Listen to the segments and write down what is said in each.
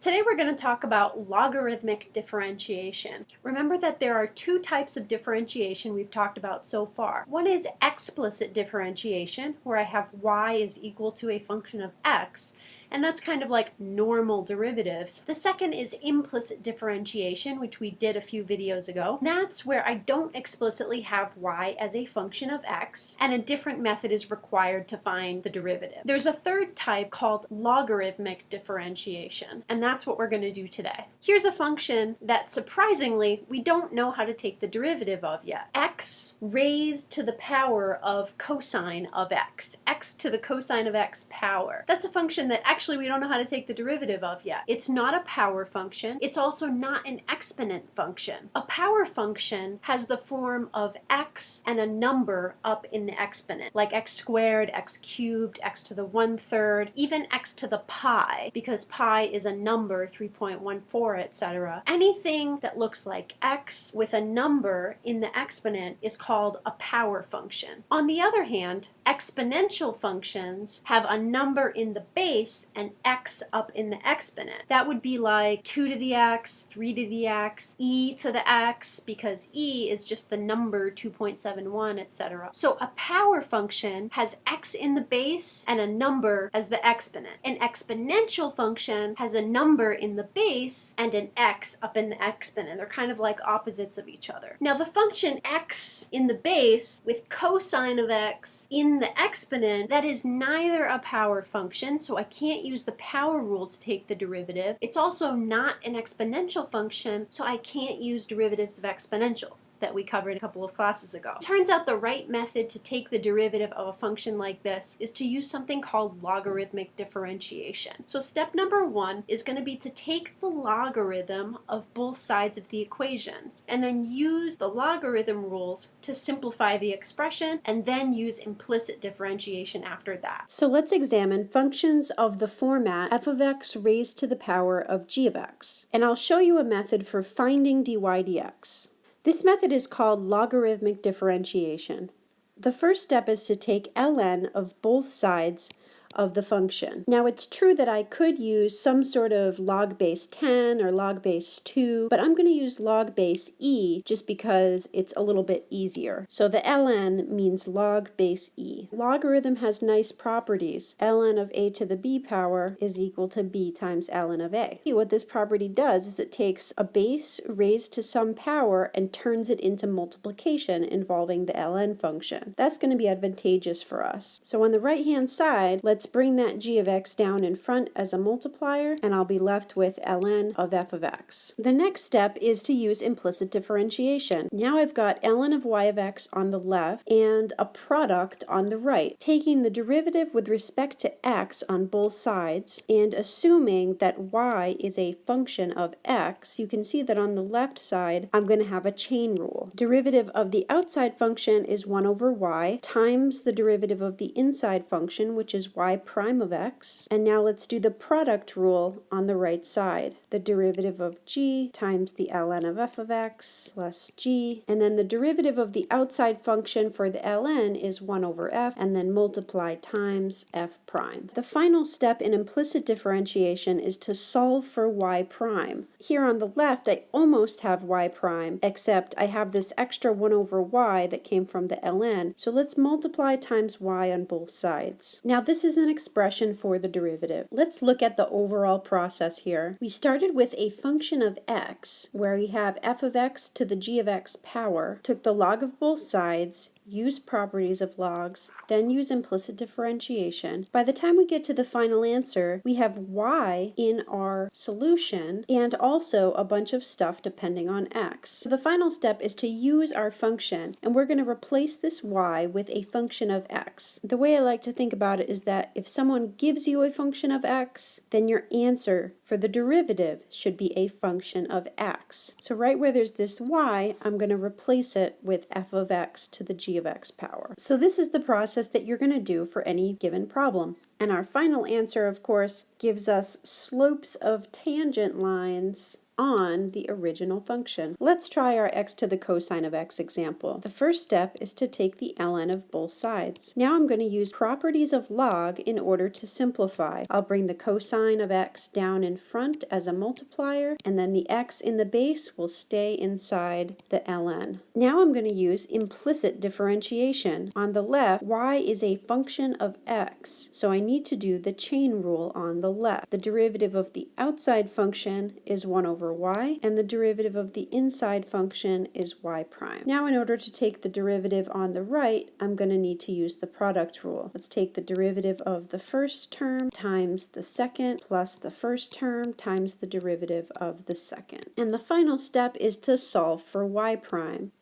Today we're going to talk about logarithmic differentiation. Remember that there are two types of differentiation we've talked about so far. One is explicit differentiation, where I have y is equal to a function of x, and that's kind of like normal derivatives. The second is implicit differentiation, which we did a few videos ago. That's where I don't explicitly have y as a function of x, and a different method is required to find the derivative. There's a third type called logarithmic differentiation, and that's what we're going to do today. Here's a function that surprisingly we don't know how to take the derivative of yet. x raised to the power of cosine of x. x to the cosine of x power. That's a function that actually we don't know how to take the derivative of yet. It's not a power function. It's also not an exponent function. A power function has the form of x and a number up in the exponent, like x squared, x cubed, x to the one third, even x to the pi, because pi is a number, 3.14, etc. Anything that looks like x with a number in the exponent is called a power function. On the other hand, exponential functions have a number in the base and x up in the exponent. That would be like 2 to the x, 3 to the x, e to the x, because e is just the number 2.71, etc. So a power function has x in the base and a number as the exponent. An exponential function has a number in the base and an x up in the exponent. They're kind of like opposites of each other. Now the function x in the base with cosine of x in the exponent, that is neither a power function, so I can't use the power rule to take the derivative. It's also not an exponential function, so I can't use derivatives of exponentials that we covered a couple of classes ago. Turns out the right method to take the derivative of a function like this is to use something called logarithmic differentiation. So step number one is going to be to take the logarithm of both sides of the equations and then use the logarithm rules to simplify the expression and then use implicit differentiation after that. So let's examine functions of the format f of x raised to the power of g of x. And I'll show you a method for finding dy dx. This method is called logarithmic differentiation. The first step is to take ln of both sides of the function. Now it's true that I could use some sort of log base 10 or log base 2, but I'm going to use log base e just because it's a little bit easier. So the ln means log base e. Logarithm has nice properties. ln of a to the b power is equal to b times ln of a. What this property does is it takes a base raised to some power and turns it into multiplication involving the ln function. That's going to be advantageous for us. So on the right hand side, let's Let's bring that g of x down in front as a multiplier, and I'll be left with ln of f of x. The next step is to use implicit differentiation. Now I've got ln of y of x on the left and a product on the right, taking the derivative with respect to x on both sides and assuming that y is a function of x, you can see that on the left side I'm going to have a chain rule. Derivative of the outside function is 1 over y times the derivative of the inside function, which is y prime of x. And now let's do the product rule on the right side. The derivative of g times the ln of f of x plus g. And then the derivative of the outside function for the ln is 1 over f, and then multiply times f prime. The final step in implicit differentiation is to solve for y prime. Here on the left, I almost have y prime, except I have this extra 1 over y that came from the ln. So let's multiply times y on both sides. Now this is an expression for the derivative. Let's look at the overall process here. We started with a function of x, where we have f of x to the g of x power, took the log of both sides, use properties of logs, then use implicit differentiation. By the time we get to the final answer, we have y in our solution and also a bunch of stuff depending on x. So the final step is to use our function and we're going to replace this y with a function of x. The way I like to think about it is that if someone gives you a function of x, then your answer for the derivative should be a function of x. So right where there's this y, I'm going to replace it with f of x to the g of x power. So this is the process that you're going to do for any given problem. And our final answer, of course, gives us slopes of tangent lines on the original function. Let's try our x to the cosine of x example. The first step is to take the ln of both sides. Now I'm going to use properties of log in order to simplify. I'll bring the cosine of x down in front as a multiplier, and then the x in the base will stay inside the ln. Now I'm going to use implicit differentiation. On the left, y is a function of x, so I need to do the chain rule on the left. The derivative of the outside function is 1 over y, and the derivative of the inside function is y prime. Now in order to take the derivative on the right, I'm going to need to use the product rule. Let's take the derivative of the first term times the second plus the first term times the derivative of the second. And the final step is to solve for y prime.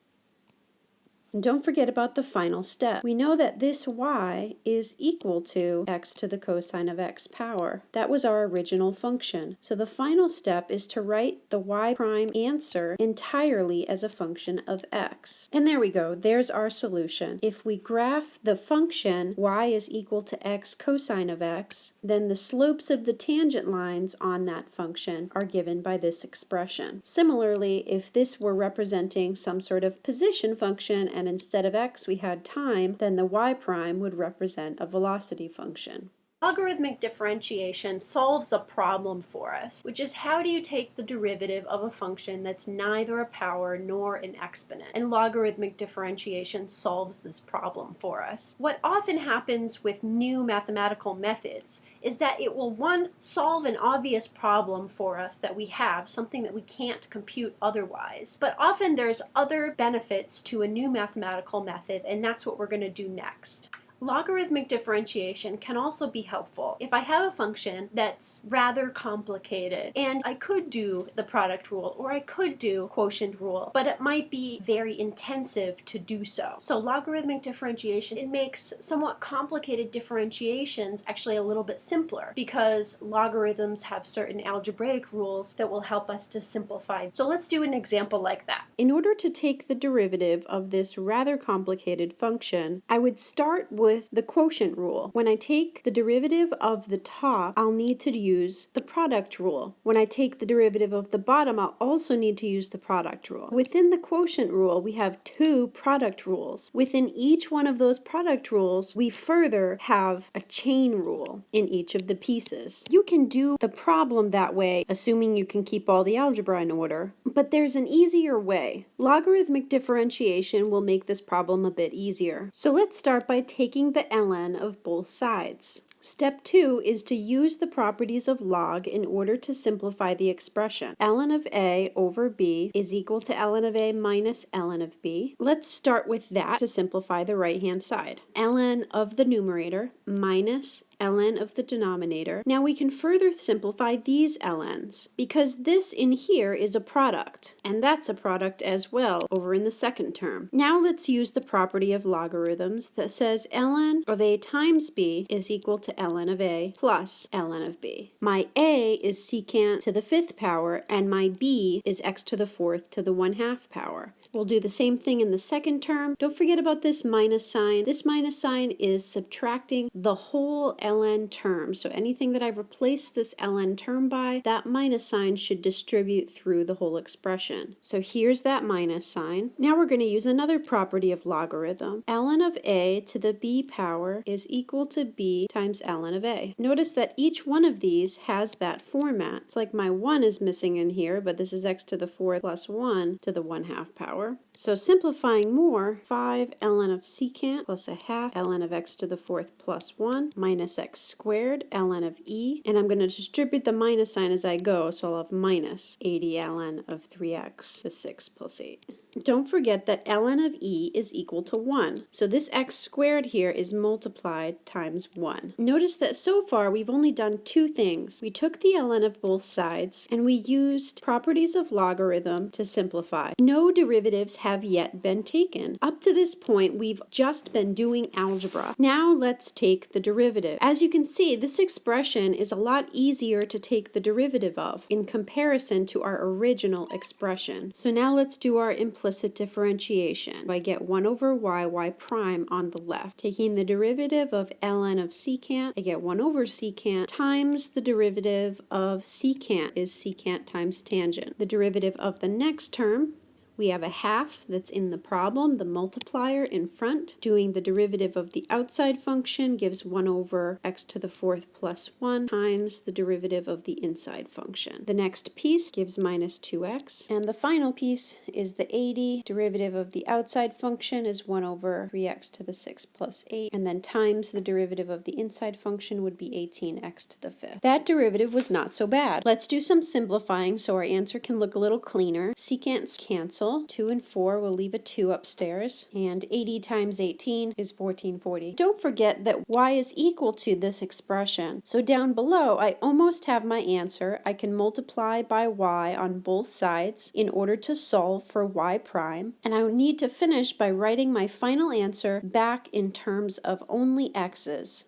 And don't forget about the final step. We know that this y is equal to x to the cosine of x power. That was our original function. So the final step is to write the y prime answer entirely as a function of x. And there we go. There's our solution. If we graph the function y is equal to x cosine of x, then the slopes of the tangent lines on that function are given by this expression. Similarly, if this were representing some sort of position function and and instead of x we had time, then the y prime would represent a velocity function. Logarithmic differentiation solves a problem for us, which is how do you take the derivative of a function that's neither a power nor an exponent? And logarithmic differentiation solves this problem for us. What often happens with new mathematical methods is that it will, one, solve an obvious problem for us that we have, something that we can't compute otherwise. But often there's other benefits to a new mathematical method, and that's what we're going to do next. Logarithmic differentiation can also be helpful if I have a function that's rather complicated and I could do the product rule or I could do quotient rule, but it might be very intensive to do so. So logarithmic differentiation, it makes somewhat complicated differentiations actually a little bit simpler because logarithms have certain algebraic rules that will help us to simplify. So let's do an example like that. In order to take the derivative of this rather complicated function, I would start with with the quotient rule. When I take the derivative of the top, I'll need to use the product rule. When I take the derivative of the bottom, I'll also need to use the product rule. Within the quotient rule, we have two product rules. Within each one of those product rules, we further have a chain rule in each of the pieces. You can do the problem that way, assuming you can keep all the algebra in order, but there's an easier way. Logarithmic differentiation will make this problem a bit easier. So let's start by taking the ln of both sides. Step 2 is to use the properties of log in order to simplify the expression. ln of a over b is equal to ln of a minus ln of b. Let's start with that to simplify the right-hand side. ln of the numerator minus ln of the denominator. Now we can further simplify these ln's because this in here is a product and that's a product as well over in the second term. Now let's use the property of logarithms that says ln of a times b is equal to ln of a plus ln of b. My a is secant to the fifth power and my b is x to the fourth to the one half power. We'll do the same thing in the second term. Don't forget about this minus sign. This minus sign is subtracting the whole ln term. So anything that I replace this ln term by, that minus sign should distribute through the whole expression. So here's that minus sign. Now we're going to use another property of logarithm. ln of a to the b power is equal to b times ln of a. Notice that each one of these has that format. It's like my 1 is missing in here, but this is x to the 4th plus 1 to the 1 half power So simplifying more, 5 ln of secant plus a half ln of x to the fourth plus 1 minus x squared ln of e. And I'm going to distribute the minus sign as I go, so I'll have minus 80 ln of 3x to 6 plus 8. Don't forget that ln of e is equal to 1. So this x squared here is multiplied times 1. Notice that so far we've only done two things. We took the ln of both sides and we used properties of logarithm to simplify. No derivatives have yet been taken. Up to this point, we've just been doing algebra. Now let's take the derivative. As you can see, this expression is a lot easier to take the derivative of in comparison to our original expression. So now let's do our implicit differentiation. I get 1 over y, y prime on the left. Taking the derivative of ln of secant, I get 1 over secant times the derivative of secant is secant times tangent. The derivative of the next term we have a half that's in the problem, the multiplier in front. Doing the derivative of the outside function gives 1 over x to the fourth plus 1 times the derivative of the inside function. The next piece gives minus 2x. And the final piece is the 80. Derivative of the outside function is 1 over 3x to the 6 plus 8. And then times the derivative of the inside function would be 18x to the fifth. That derivative was not so bad. Let's do some simplifying so our answer can look a little cleaner. Secants cancel cancel. 2 and 4 will leave a 2 upstairs. And 80 times 18 is 1440. Don't forget that y is equal to this expression. So down below, I almost have my answer. I can multiply by y on both sides in order to solve for y prime. And I need to finish by writing my final answer back in terms of only x's.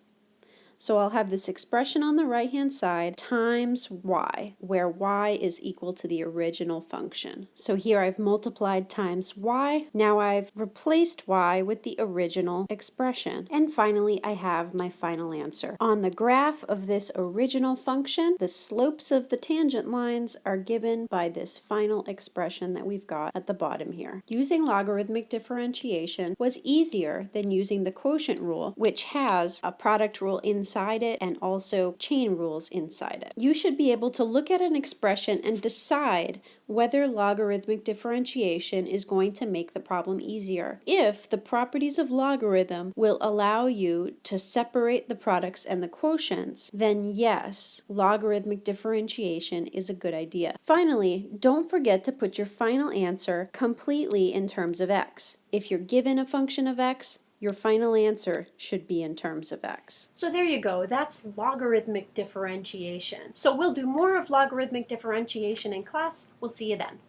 So I'll have this expression on the right hand side times y, where y is equal to the original function. So here I've multiplied times y. Now I've replaced y with the original expression. And finally I have my final answer. On the graph of this original function, the slopes of the tangent lines are given by this final expression that we've got at the bottom here. Using logarithmic differentiation was easier than using the quotient rule, which has a product rule in inside it and also chain rules inside it. You should be able to look at an expression and decide whether logarithmic differentiation is going to make the problem easier. If the properties of logarithm will allow you to separate the products and the quotients, then yes, logarithmic differentiation is a good idea. Finally, don't forget to put your final answer completely in terms of x. If you're given a function of x, your final answer should be in terms of x. So there you go. That's logarithmic differentiation. So we'll do more of logarithmic differentiation in class. We'll see you then.